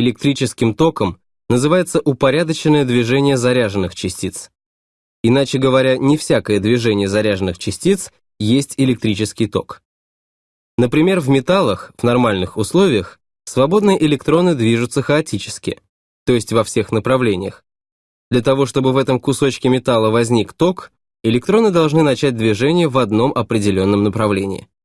Электрическим током называется упорядоченное движение заряженных частиц. Иначе говоря, не всякое движение заряженных частиц есть электрический ток. Например, в металлах в нормальных условиях свободные электроны движутся хаотически, то есть во всех направлениях. Для того, чтобы в этом кусочке металла возник ток, электроны должны начать движение в одном определенном направлении.